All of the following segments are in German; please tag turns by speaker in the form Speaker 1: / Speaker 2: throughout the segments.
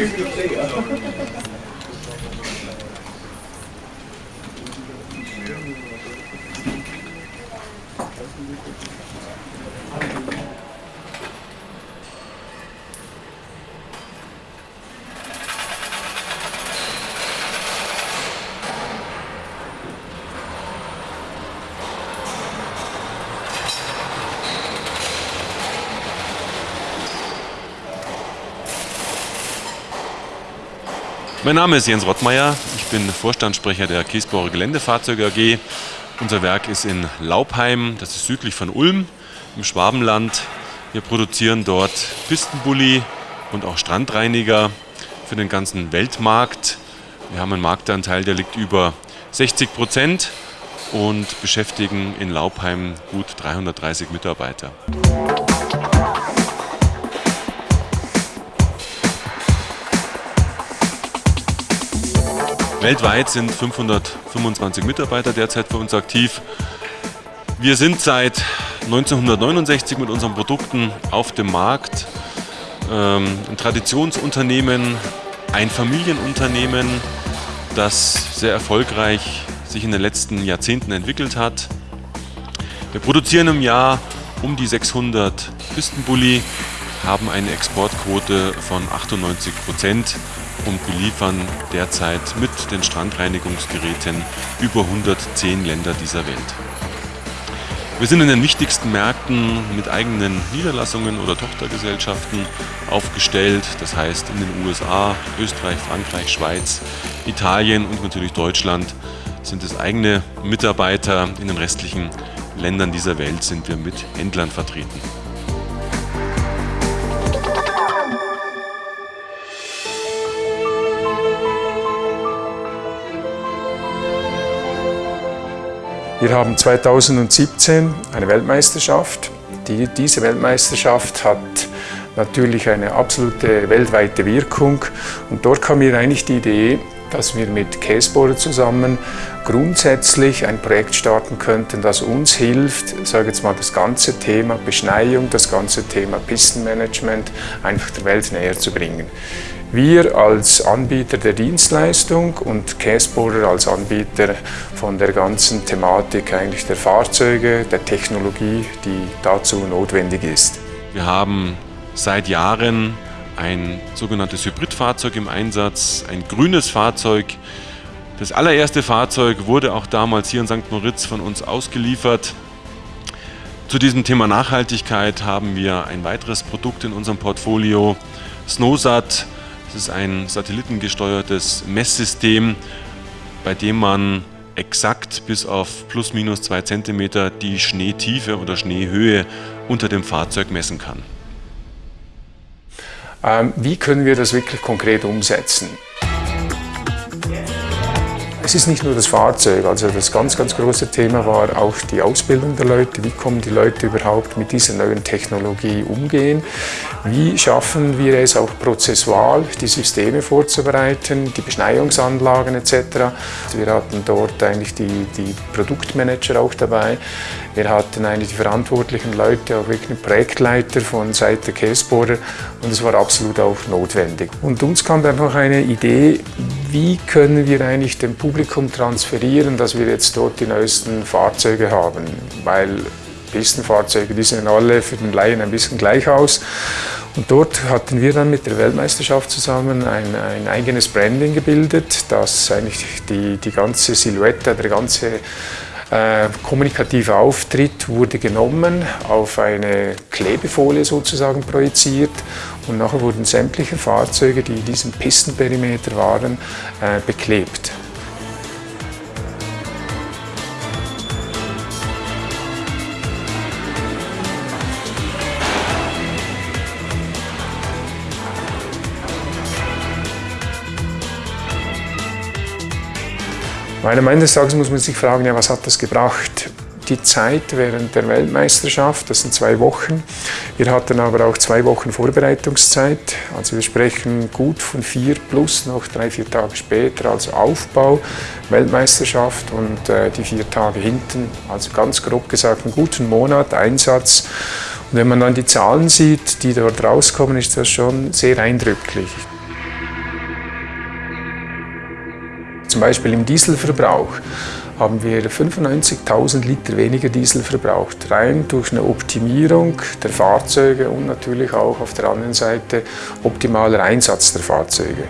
Speaker 1: Check the data. Mein Name ist Jens Rottmeier, ich bin Vorstandssprecher der Kiesbauer Geländefahrzeuge AG. Unser Werk ist in Laubheim, das ist südlich von Ulm im Schwabenland. Wir produzieren dort Pistenbully und auch Strandreiniger für den ganzen Weltmarkt. Wir haben einen Marktanteil, der liegt über 60 Prozent und beschäftigen in Laubheim gut 330 Mitarbeiter. Weltweit sind 525 Mitarbeiter derzeit für uns aktiv. Wir sind seit 1969 mit unseren Produkten auf dem Markt. Ähm, ein Traditionsunternehmen, ein Familienunternehmen, das sehr erfolgreich sich in den letzten Jahrzehnten entwickelt hat. Wir produzieren im Jahr um die 600 Pistenbully, haben eine Exportquote von 98 Prozent und beliefern derzeit mit den Strandreinigungsgeräten über 110 Länder dieser Welt. Wir sind in den wichtigsten Märkten mit eigenen Niederlassungen oder Tochtergesellschaften aufgestellt. Das heißt in den USA, Österreich, Frankreich, Schweiz, Italien und natürlich Deutschland sind es eigene Mitarbeiter. In den restlichen Ländern dieser Welt sind wir mit Händlern vertreten.
Speaker 2: Wir haben 2017 eine Weltmeisterschaft. Die, diese Weltmeisterschaft hat natürlich eine absolute weltweite Wirkung und dort kam mir eigentlich die Idee, dass wir mit Caseboard zusammen grundsätzlich ein Projekt starten könnten, das uns hilft, sage jetzt mal, das ganze Thema Beschneiung, das ganze Thema Pistenmanagement einfach der Welt näher zu bringen. Wir als Anbieter der Dienstleistung und Caseboarder als Anbieter von der ganzen Thematik eigentlich der Fahrzeuge, der Technologie, die dazu notwendig ist.
Speaker 1: Wir haben seit Jahren ein sogenanntes Hybridfahrzeug im Einsatz, ein grünes Fahrzeug. Das allererste Fahrzeug wurde auch damals hier in St. Moritz von uns ausgeliefert. Zu diesem Thema Nachhaltigkeit haben wir ein weiteres Produkt in unserem Portfolio, Snowsat, es ist ein satellitengesteuertes Messsystem, bei dem man exakt bis auf plus minus zwei Zentimeter die Schneetiefe oder Schneehöhe unter dem Fahrzeug messen kann.
Speaker 2: Ähm, wie können wir das wirklich konkret umsetzen? Es ist nicht nur das Fahrzeug, also das ganz, ganz große Thema war auch die Ausbildung der Leute. Wie kommen die Leute überhaupt mit dieser neuen Technologie umgehen? Wie schaffen wir es auch prozessual, die Systeme vorzubereiten, die Beschneiungsanlagen etc. Wir hatten dort eigentlich die, die Produktmanager auch dabei. Wir hatten eigentlich die verantwortlichen Leute, auch wirklich Projektleiter von Seite Caseboarder und es war absolut auch notwendig. Und uns kam noch eine Idee, wie können wir eigentlich dem Publikum transferieren, dass wir jetzt dort die neuesten Fahrzeuge haben, weil Pistenfahrzeuge, die sehen alle für den Laien ein bisschen gleich aus. Und dort hatten wir dann mit der Weltmeisterschaft zusammen ein, ein eigenes Branding gebildet, das eigentlich die, die ganze Silhouette, der ganze äh, kommunikative Auftritt wurde genommen, auf eine Klebefolie sozusagen projiziert und nachher wurden sämtliche Fahrzeuge, die in diesem Pistenperimeter waren, äh, beklebt. Meiner Meinung nach muss man sich fragen, ja, was hat das gebracht? Die Zeit während der Weltmeisterschaft, das sind zwei Wochen. Wir hatten aber auch zwei Wochen Vorbereitungszeit. Also wir sprechen gut von vier plus noch drei, vier Tage später, also Aufbau, Weltmeisterschaft und äh, die vier Tage hinten. Also ganz grob gesagt einen guten Monat Einsatz. Und wenn man dann die Zahlen sieht, die dort rauskommen, ist das schon sehr eindrücklich. Zum Beispiel im Dieselverbrauch haben wir 95.000 Liter weniger Diesel verbraucht, rein durch eine Optimierung der Fahrzeuge und natürlich auch auf der anderen Seite optimaler Einsatz der Fahrzeuge.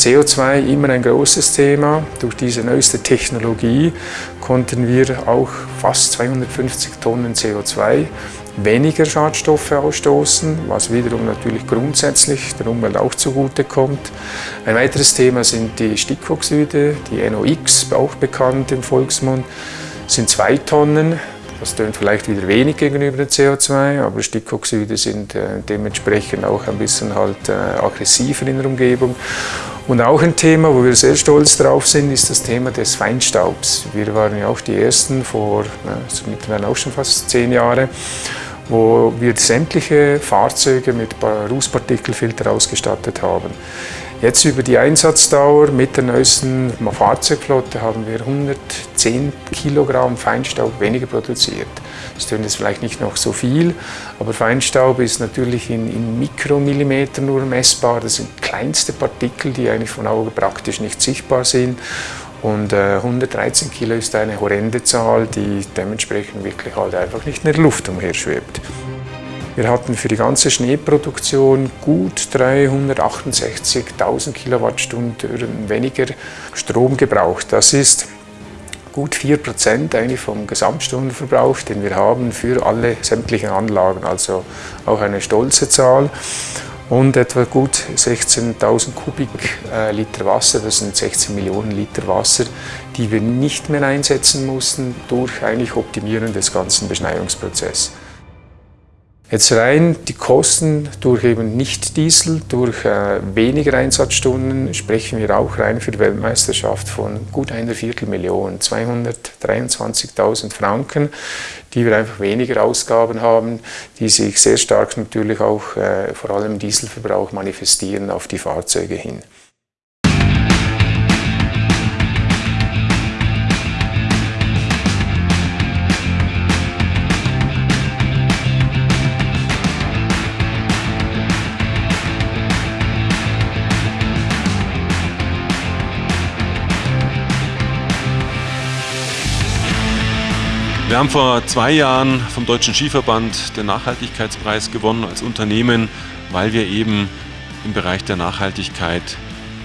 Speaker 2: CO2 immer ein großes Thema. Durch diese neueste Technologie konnten wir auch fast 250 Tonnen CO2 weniger Schadstoffe ausstoßen, was wiederum natürlich grundsätzlich der Umwelt auch zugutekommt. Ein weiteres Thema sind die Stickoxide, die NOx, auch bekannt im Volksmund, sind zwei Tonnen. Das tönt vielleicht wieder wenig gegenüber dem CO2, aber Stickoxide sind äh, dementsprechend auch ein bisschen halt äh, aggressiver in der Umgebung. Und auch ein Thema, wo wir sehr stolz drauf sind, ist das Thema des Feinstaubs. Wir waren ja auch die Ersten vor, also mittlerweile auch schon fast zehn Jahre, wo wir sämtliche Fahrzeuge mit Rußpartikelfilter ausgestattet haben. Jetzt über die Einsatzdauer mit der neuesten Fahrzeugflotte haben wir 110 Kilogramm Feinstaub weniger produziert. Das klingt jetzt vielleicht nicht noch so viel, aber Feinstaub ist natürlich in, in Mikromillimeter nur messbar. Das sind kleinste Partikel, die eigentlich von Auge praktisch nicht sichtbar sind. Und äh, 113 Kilo ist eine horrende Zahl, die dementsprechend wirklich halt einfach nicht in der Luft umherschwebt. Wir hatten für die ganze Schneeproduktion gut 368.000 Kilowattstunden weniger Strom gebraucht. Das ist gut 4% eigentlich vom Gesamtstundenverbrauch, den wir haben für alle sämtlichen Anlagen, also auch eine stolze Zahl. Und etwa gut 16.000 Kubikliter Wasser, das sind 16 Millionen Liter Wasser, die wir nicht mehr einsetzen mussten durch eigentlich Optimieren des ganzen Beschneiungsprozesses. Jetzt rein die Kosten durch eben nicht Diesel, durch äh, weniger Einsatzstunden sprechen wir auch rein für die Weltmeisterschaft von gut einer Viertelmillion, 223.000 Franken, die wir einfach weniger Ausgaben haben, die sich sehr stark natürlich auch äh, vor allem Dieselverbrauch manifestieren auf die Fahrzeuge hin.
Speaker 1: Wir haben vor zwei Jahren vom Deutschen Skiverband den Nachhaltigkeitspreis gewonnen als Unternehmen, weil wir eben im Bereich der Nachhaltigkeit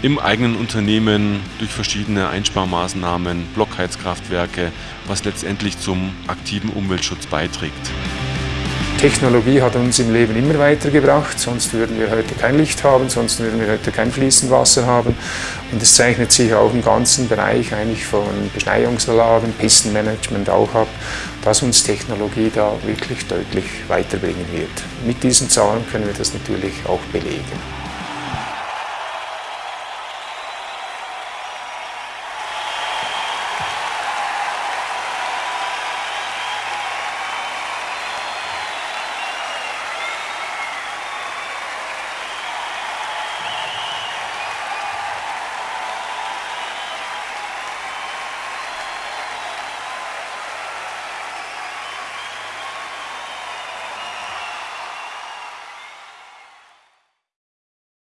Speaker 1: im eigenen Unternehmen durch verschiedene Einsparmaßnahmen, Blockheizkraftwerke, was letztendlich zum aktiven Umweltschutz beiträgt.
Speaker 2: Technologie hat uns im Leben immer weitergebracht, sonst würden wir heute kein Licht haben, sonst würden wir heute kein fließend Wasser haben. Und es zeichnet sich auch im ganzen Bereich eigentlich von Beschneiungsanlagen, Pistenmanagement auch ab, dass uns Technologie da wirklich deutlich weiterbringen wird. Mit diesen Zahlen können wir das natürlich auch belegen.